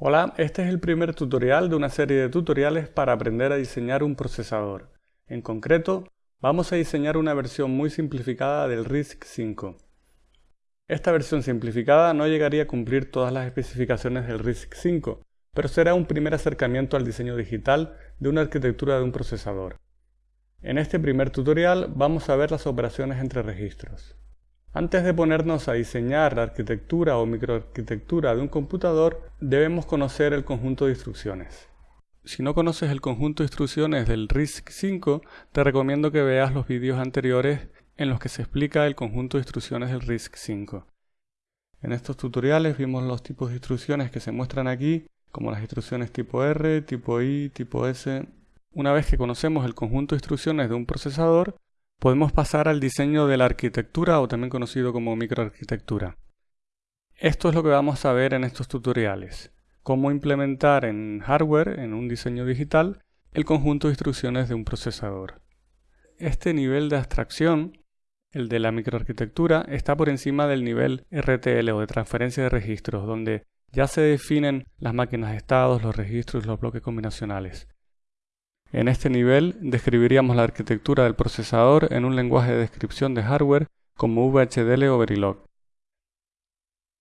Hola, este es el primer tutorial de una serie de tutoriales para aprender a diseñar un procesador. En concreto, vamos a diseñar una versión muy simplificada del RISC-V. Esta versión simplificada no llegaría a cumplir todas las especificaciones del RISC-V, pero será un primer acercamiento al diseño digital de una arquitectura de un procesador. En este primer tutorial vamos a ver las operaciones entre registros. Antes de ponernos a diseñar la arquitectura o microarquitectura de un computador, debemos conocer el conjunto de instrucciones. Si no conoces el conjunto de instrucciones del RISC-V, te recomiendo que veas los vídeos anteriores en los que se explica el conjunto de instrucciones del RISC-V. En estos tutoriales vimos los tipos de instrucciones que se muestran aquí, como las instrucciones tipo R, tipo I, tipo S. Una vez que conocemos el conjunto de instrucciones de un procesador, podemos pasar al diseño de la arquitectura o también conocido como microarquitectura. Esto es lo que vamos a ver en estos tutoriales. Cómo implementar en hardware, en un diseño digital, el conjunto de instrucciones de un procesador. Este nivel de abstracción, el de la microarquitectura, está por encima del nivel RTL o de transferencia de registros, donde ya se definen las máquinas de estados, los registros los bloques combinacionales. En este nivel describiríamos la arquitectura del procesador en un lenguaje de descripción de hardware como VHDL o Verilog.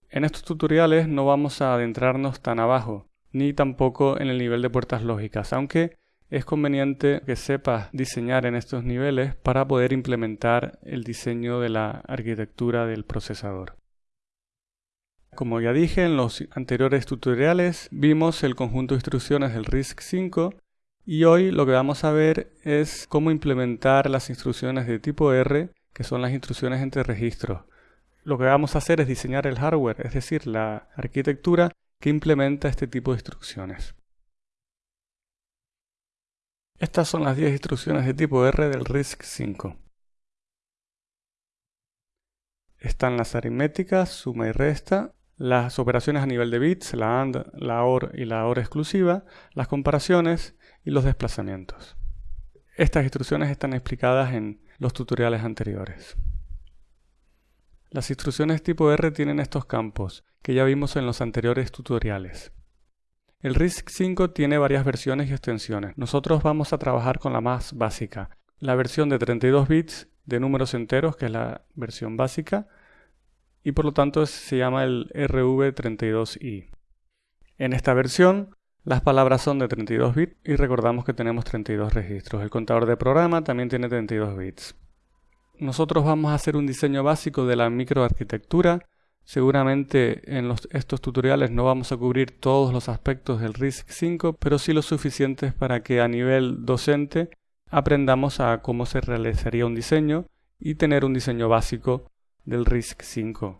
En estos tutoriales no vamos a adentrarnos tan abajo, ni tampoco en el nivel de puertas lógicas, aunque es conveniente que sepas diseñar en estos niveles para poder implementar el diseño de la arquitectura del procesador. Como ya dije en los anteriores tutoriales, vimos el conjunto de instrucciones del RISC-V y hoy lo que vamos a ver es cómo implementar las instrucciones de tipo R, que son las instrucciones entre registros. Lo que vamos a hacer es diseñar el hardware, es decir, la arquitectura que implementa este tipo de instrucciones. Estas son las 10 instrucciones de tipo R del RISC-V. Están las aritméticas, suma y resta, las operaciones a nivel de bits, la AND, la OR y la OR exclusiva, las comparaciones y los desplazamientos. Estas instrucciones están explicadas en los tutoriales anteriores. Las instrucciones tipo R tienen estos campos, que ya vimos en los anteriores tutoriales. El RISC-V tiene varias versiones y extensiones. Nosotros vamos a trabajar con la más básica, la versión de 32 bits de números enteros, que es la versión básica, y por lo tanto se llama el RV32i. En esta versión las palabras son de 32 bits y recordamos que tenemos 32 registros. El contador de programa también tiene 32 bits. Nosotros vamos a hacer un diseño básico de la microarquitectura. Seguramente en estos tutoriales no vamos a cubrir todos los aspectos del RISC-V, pero sí lo suficientes para que a nivel docente aprendamos a cómo se realizaría un diseño y tener un diseño básico del RISC-V.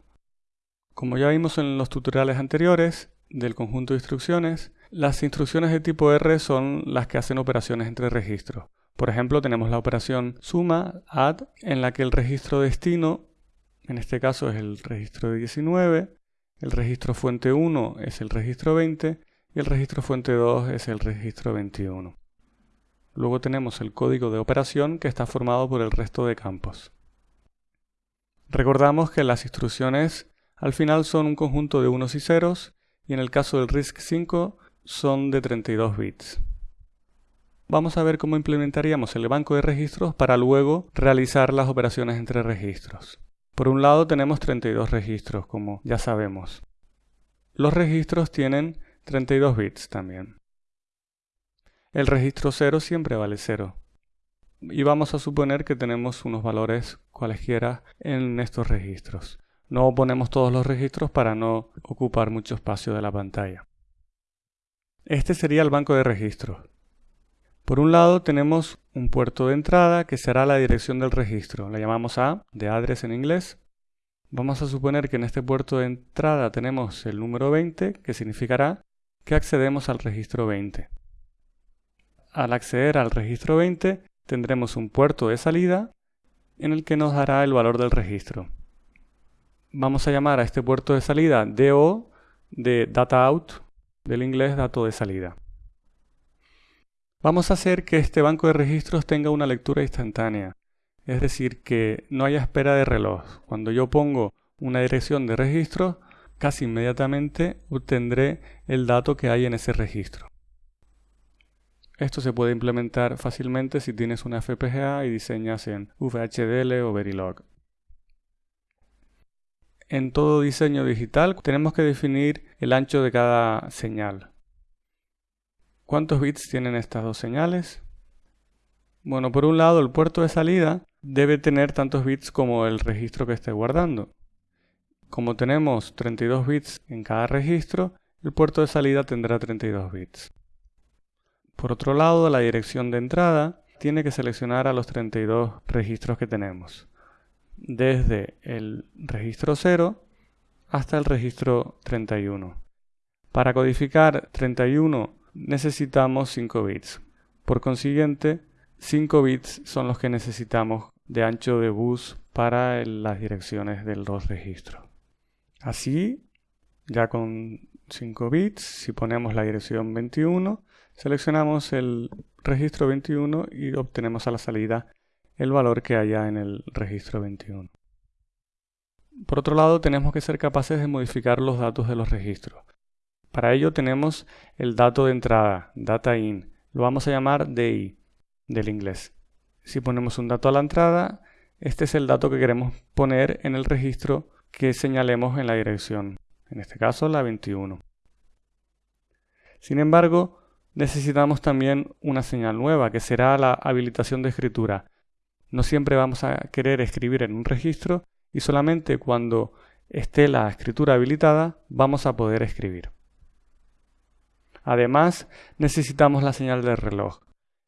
Como ya vimos en los tutoriales anteriores del conjunto de instrucciones, las instrucciones de tipo R son las que hacen operaciones entre registros. Por ejemplo, tenemos la operación suma, add, en la que el registro destino, en este caso es el registro 19, el registro fuente 1 es el registro 20 y el registro fuente 2 es el registro 21. Luego tenemos el código de operación que está formado por el resto de campos. Recordamos que las instrucciones al final son un conjunto de unos y ceros y en el caso del RISC-V son de 32 bits. Vamos a ver cómo implementaríamos el banco de registros para luego realizar las operaciones entre registros. Por un lado tenemos 32 registros, como ya sabemos. Los registros tienen 32 bits también. El registro 0 siempre vale 0. Y vamos a suponer que tenemos unos valores cualesquiera en estos registros. No ponemos todos los registros para no ocupar mucho espacio de la pantalla. Este sería el banco de registros. Por un lado tenemos un puerto de entrada que será la dirección del registro. La llamamos A, de address en inglés. Vamos a suponer que en este puerto de entrada tenemos el número 20, que significará que accedemos al registro 20. Al acceder al registro 20 tendremos un puerto de salida en el que nos dará el valor del registro. Vamos a llamar a este puerto de salida DO de Data Out del inglés dato de salida. Vamos a hacer que este banco de registros tenga una lectura instantánea, es decir, que no haya espera de reloj. Cuando yo pongo una dirección de registro, casi inmediatamente obtendré el dato que hay en ese registro. Esto se puede implementar fácilmente si tienes una FPGA y diseñas en VHDL o Verilog. En todo diseño digital tenemos que definir el ancho de cada señal. ¿Cuántos bits tienen estas dos señales? Bueno, por un lado el puerto de salida debe tener tantos bits como el registro que esté guardando. Como tenemos 32 bits en cada registro, el puerto de salida tendrá 32 bits. Por otro lado, la dirección de entrada tiene que seleccionar a los 32 registros que tenemos, desde el registro 0 hasta el registro 31. Para codificar 31 necesitamos 5 bits. Por consiguiente, 5 bits son los que necesitamos de ancho de bus para las direcciones de los registros. Así, ya con 5 bits, si ponemos la dirección 21, Seleccionamos el registro 21 y obtenemos a la salida el valor que haya en el registro 21. Por otro lado, tenemos que ser capaces de modificar los datos de los registros. Para ello tenemos el dato de entrada, data in. Lo vamos a llamar DI, del inglés. Si ponemos un dato a la entrada, este es el dato que queremos poner en el registro que señalemos en la dirección, en este caso la 21. Sin embargo, necesitamos también una señal nueva, que será la habilitación de escritura. No siempre vamos a querer escribir en un registro y solamente cuando esté la escritura habilitada vamos a poder escribir. Además, necesitamos la señal de reloj.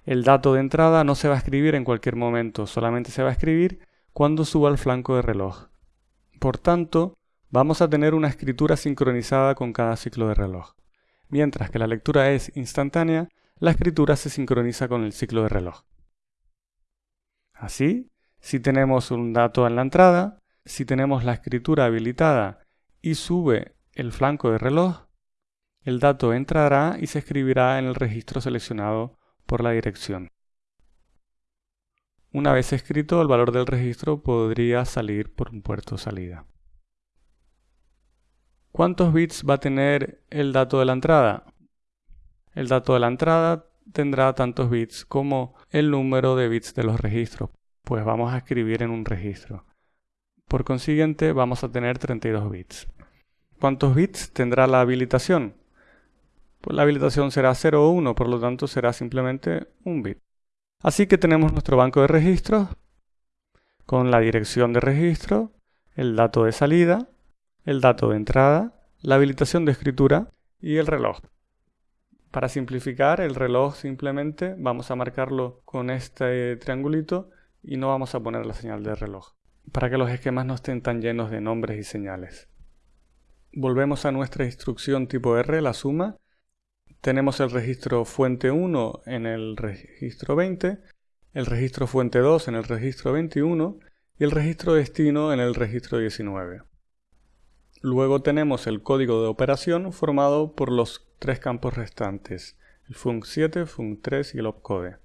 El dato de entrada no se va a escribir en cualquier momento, solamente se va a escribir cuando suba al flanco de reloj. Por tanto, vamos a tener una escritura sincronizada con cada ciclo de reloj. Mientras que la lectura es instantánea, la escritura se sincroniza con el ciclo de reloj. Así, si tenemos un dato en la entrada, si tenemos la escritura habilitada y sube el flanco de reloj, el dato entrará y se escribirá en el registro seleccionado por la dirección. Una vez escrito, el valor del registro podría salir por un puerto salida. ¿Cuántos bits va a tener el dato de la entrada? El dato de la entrada tendrá tantos bits como el número de bits de los registros, pues vamos a escribir en un registro. Por consiguiente, vamos a tener 32 bits. ¿Cuántos bits tendrá la habilitación? Pues la habilitación será 0 o 1, por lo tanto será simplemente un bit. Así que tenemos nuestro banco de registros con la dirección de registro, el dato de salida, el dato de entrada, la habilitación de escritura y el reloj. Para simplificar, el reloj simplemente vamos a marcarlo con este triangulito y no vamos a poner la señal de reloj, para que los esquemas no estén tan llenos de nombres y señales. Volvemos a nuestra instrucción tipo R, la suma. Tenemos el registro fuente 1 en el registro 20, el registro fuente 2 en el registro 21 y el registro destino en el registro 19. Luego tenemos el código de operación formado por los tres campos restantes, el func7, func3 y el opcode.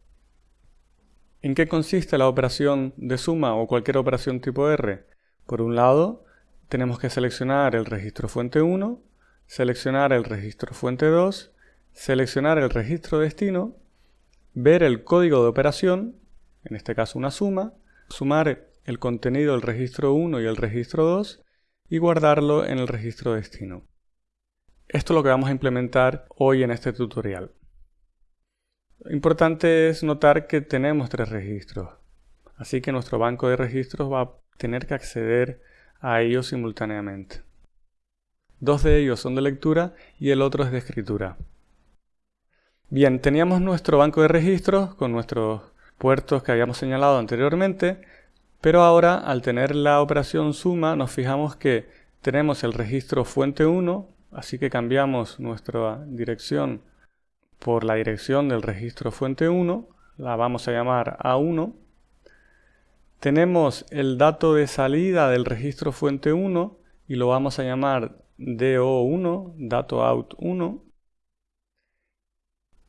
¿En qué consiste la operación de suma o cualquier operación tipo R? Por un lado, tenemos que seleccionar el registro fuente 1, seleccionar el registro fuente 2, seleccionar el registro destino, ver el código de operación, en este caso una suma, sumar el contenido del registro 1 y el registro 2 y guardarlo en el registro destino. Esto es lo que vamos a implementar hoy en este tutorial. Lo importante es notar que tenemos tres registros, así que nuestro banco de registros va a tener que acceder a ellos simultáneamente. Dos de ellos son de lectura y el otro es de escritura. Bien, teníamos nuestro banco de registros con nuestros puertos que habíamos señalado anteriormente, pero ahora, al tener la operación suma, nos fijamos que tenemos el registro fuente 1, así que cambiamos nuestra dirección por la dirección del registro fuente 1, la vamos a llamar A1. Tenemos el dato de salida del registro fuente 1 y lo vamos a llamar DO1, dato out 1.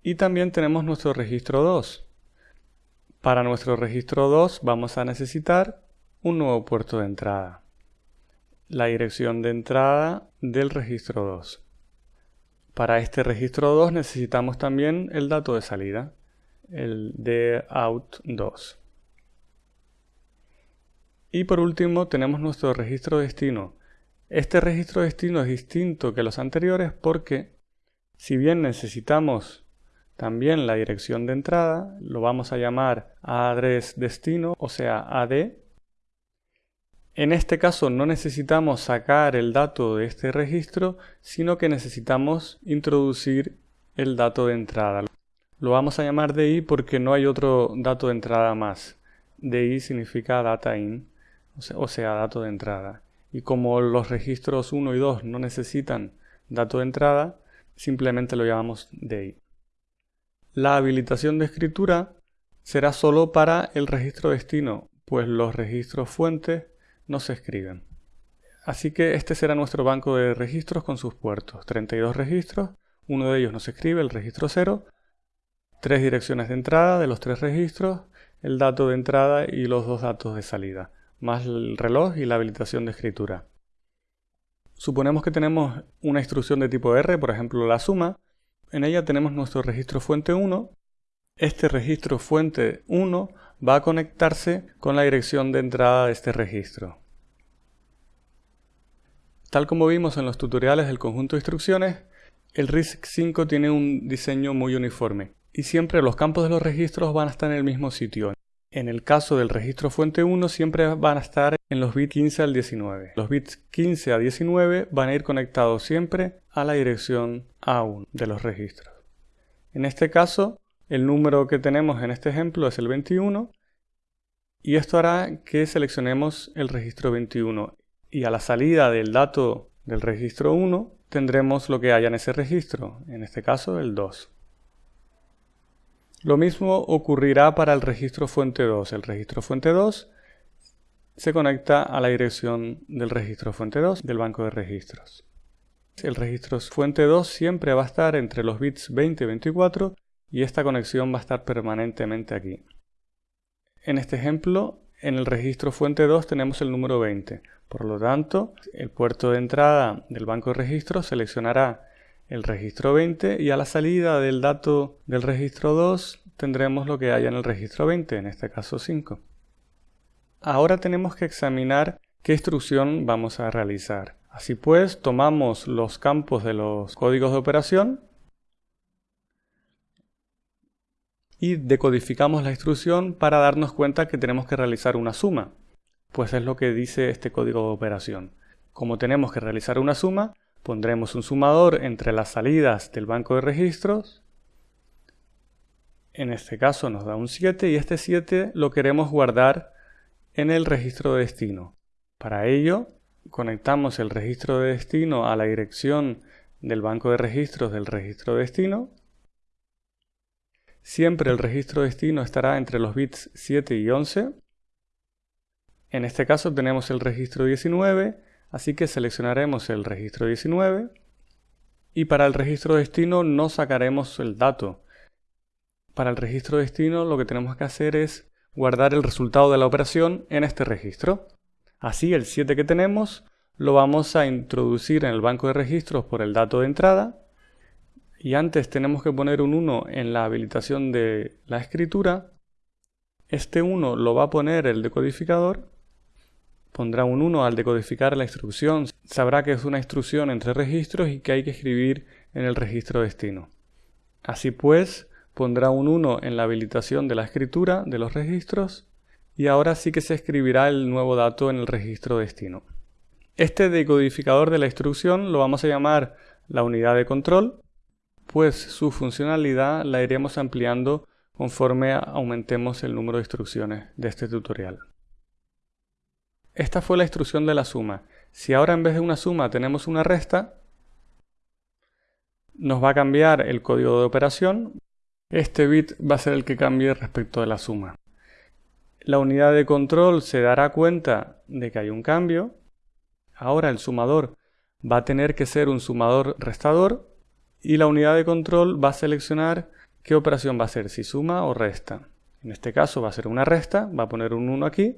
Y también tenemos nuestro registro 2. Para nuestro registro 2 vamos a necesitar un nuevo puerto de entrada. la dirección de entrada del registro 2. Para este registro 2 necesitamos también el dato de salida, el de out2. Y por último tenemos nuestro registro destino. Este registro destino es distinto que los anteriores porque si bien necesitamos también la dirección de entrada, lo vamos a llamar address destino, o sea AD, en este caso no necesitamos sacar el dato de este registro, sino que necesitamos introducir el dato de entrada. Lo vamos a llamar DI porque no hay otro dato de entrada más. DI significa data in, o sea, dato de entrada. Y como los registros 1 y 2 no necesitan dato de entrada, simplemente lo llamamos DI. La habilitación de escritura será solo para el registro destino, pues los registros fuentes no se escriben. Así que este será nuestro banco de registros con sus puertos. 32 registros, uno de ellos no se escribe, el registro 0, tres direcciones de entrada de los tres registros, el dato de entrada y los dos datos de salida, más el reloj y la habilitación de escritura. Suponemos que tenemos una instrucción de tipo R, por ejemplo la suma. En ella tenemos nuestro registro fuente 1. Este registro fuente 1 va a conectarse con la dirección de entrada de este registro. Tal como vimos en los tutoriales del conjunto de instrucciones, el RISC-V tiene un diseño muy uniforme y siempre los campos de los registros van a estar en el mismo sitio. En el caso del registro fuente 1 siempre van a estar en los bits 15 al 19. Los bits 15 a 19 van a ir conectados siempre a la dirección A1 de los registros. En este caso el número que tenemos en este ejemplo es el 21 y esto hará que seleccionemos el registro 21 y a la salida del dato del registro 1 tendremos lo que haya en ese registro, en este caso el 2. Lo mismo ocurrirá para el registro fuente 2. El registro fuente 2 se conecta a la dirección del registro fuente 2 del banco de registros. El registro fuente 2 siempre va a estar entre los bits 20 y 24 y esta conexión va a estar permanentemente aquí. En este ejemplo, en el registro fuente 2 tenemos el número 20. Por lo tanto, el puerto de entrada del banco de registros seleccionará el registro 20 y a la salida del dato del registro 2 tendremos lo que haya en el registro 20, en este caso 5. Ahora tenemos que examinar qué instrucción vamos a realizar. Así pues, tomamos los campos de los códigos de operación y decodificamos la instrucción para darnos cuenta que tenemos que realizar una suma, pues es lo que dice este código de operación. Como tenemos que realizar una suma, pondremos un sumador entre las salidas del banco de registros. En este caso nos da un 7 y este 7 lo queremos guardar en el registro de destino. Para ello, conectamos el registro de destino a la dirección del banco de registros del registro de destino Siempre el registro destino estará entre los bits 7 y 11. En este caso tenemos el registro 19, así que seleccionaremos el registro 19 y para el registro destino no sacaremos el dato. Para el registro destino lo que tenemos que hacer es guardar el resultado de la operación en este registro. Así el 7 que tenemos lo vamos a introducir en el banco de registros por el dato de entrada y antes tenemos que poner un 1 en la habilitación de la escritura, este 1 lo va a poner el decodificador, pondrá un 1 al decodificar la instrucción, sabrá que es una instrucción entre registros y que hay que escribir en el registro destino. Así pues, pondrá un 1 en la habilitación de la escritura de los registros y ahora sí que se escribirá el nuevo dato en el registro destino. Este decodificador de la instrucción lo vamos a llamar la unidad de control pues su funcionalidad la iremos ampliando conforme aumentemos el número de instrucciones de este tutorial. Esta fue la instrucción de la suma. Si ahora en vez de una suma tenemos una resta, nos va a cambiar el código de operación. Este bit va a ser el que cambie respecto de la suma. La unidad de control se dará cuenta de que hay un cambio. Ahora el sumador va a tener que ser un sumador restador y la unidad de control va a seleccionar qué operación va a ser, si suma o resta. En este caso va a ser una resta, va a poner un 1 aquí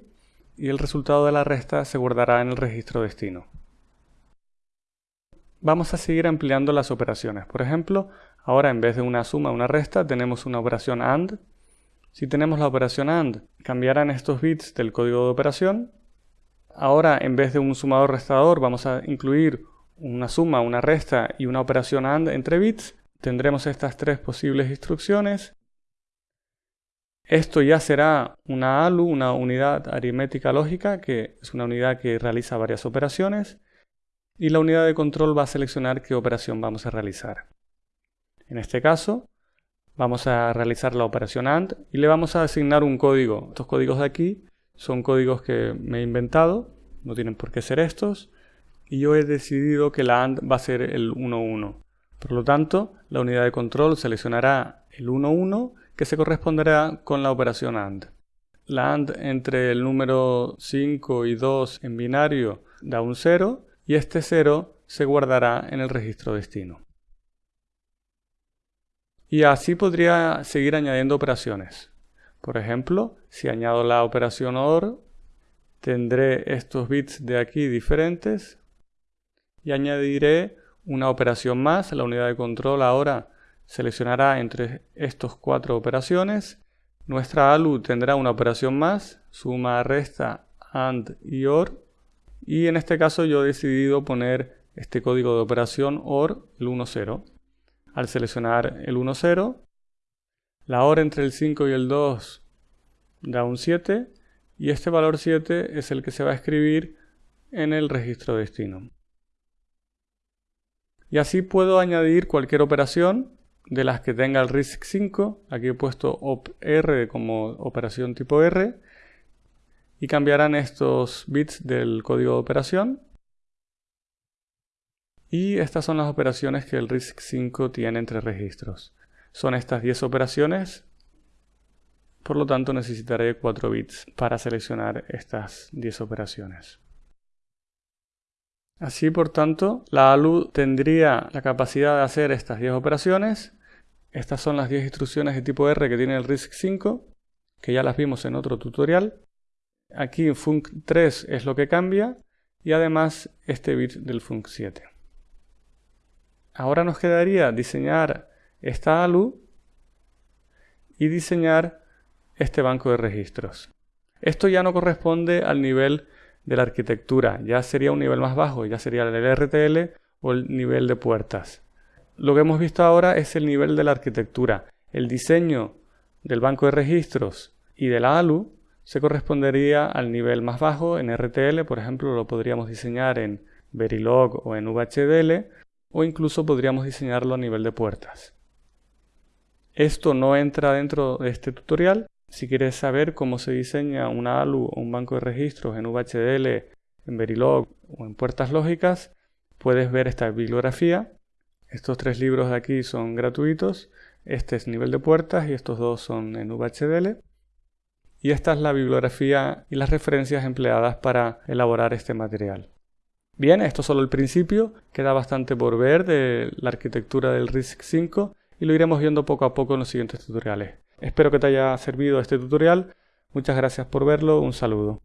y el resultado de la resta se guardará en el registro destino. vamos a seguir ampliando las operaciones. Por ejemplo, ahora en vez de una suma, una resta, tenemos una operación AND. Si tenemos la operación AND, cambiarán estos bits del código de operación. Ahora, en vez de un sumador restador, vamos a incluir una suma, una resta y una operación AND entre bits. Tendremos estas tres posibles instrucciones. Esto ya será una ALU, una unidad aritmética lógica, que es una unidad que realiza varias operaciones y la unidad de control va a seleccionar qué operación vamos a realizar. En este caso, vamos a realizar la operación AND y le vamos a asignar un código. Estos códigos de aquí son códigos que me he inventado, no tienen por qué ser estos, y yo he decidido que la AND va a ser el 1,1. Por lo tanto, la unidad de control seleccionará el 1,1 que se corresponderá con la operación AND. La AND entre el número 5 y 2 en binario da un 0 y este 0 se guardará en el registro destino. Y así podría seguir añadiendo operaciones. Por ejemplo, si añado la operación OR, tendré estos bits de aquí diferentes y añadiré una operación más. La unidad de control ahora seleccionará entre estos cuatro operaciones. Nuestra ALU tendrá una operación más, suma, resta, AND y OR y en este caso yo he decidido poner este código de operación OR el 1,0. Al seleccionar el 1,0, la OR entre el 5 y el 2 da un 7 y este valor 7 es el que se va a escribir en el registro destino. Y así puedo añadir cualquier operación de las que tenga el RISC-5. Aquí he puesto OPR como operación tipo R y cambiarán estos bits del código de operación. Y estas son las operaciones que el RISC-5 tiene entre registros. Son estas 10 operaciones, por lo tanto necesitaré 4 bits para seleccionar estas 10 operaciones. Así, por tanto, la ALU tendría la capacidad de hacer estas 10 operaciones. Estas son las 10 instrucciones de tipo R que tiene el RISC-5, que ya las vimos en otro tutorial. Aquí func3 es lo que cambia y además este bit del func7. Ahora nos quedaría diseñar esta ALU y diseñar este banco de registros. Esto ya no corresponde al nivel de la arquitectura, ya sería un nivel más bajo, ya sería el RTL o el nivel de puertas. Lo que hemos visto ahora es el nivel de la arquitectura. El diseño del banco de registros y de la ALU se correspondería al nivel más bajo en RTL, por ejemplo, lo podríamos diseñar en Verilog o en VHDL, o incluso podríamos diseñarlo a nivel de puertas. Esto no entra dentro de este tutorial. Si quieres saber cómo se diseña una ALU o un banco de registros en VHDL, en Verilog o en puertas lógicas, puedes ver esta bibliografía. Estos tres libros de aquí son gratuitos. Este es nivel de puertas y estos dos son en VHDL y esta es la bibliografía y las referencias empleadas para elaborar este material. Bien, esto es solo el principio, queda bastante por ver de la arquitectura del RISC-5 y lo iremos viendo poco a poco en los siguientes tutoriales. Espero que te haya servido este tutorial, muchas gracias por verlo, un saludo.